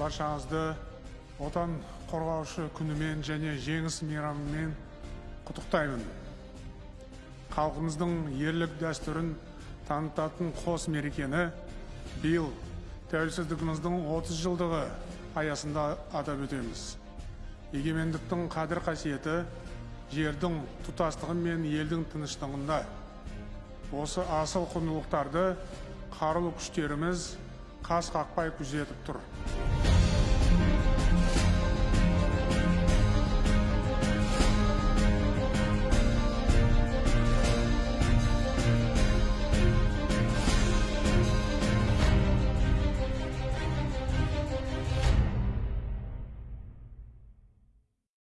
баршаңызды отан қорғаушы күнімен және жеңіс мейрамымен құттықтаймын. Халқымыздың ерлік дәстүрін танытатын қос мерекені биыл тәуелсіздігіміздің 30 жылдығы аясында атап өтеміз. Егемендіктің қадір қасиеті жердің тұтастығы мен елдің тыныштығында. Осы асыл құндылықтарды қарулы күштеріміз қас қақпай күзетіп тұр.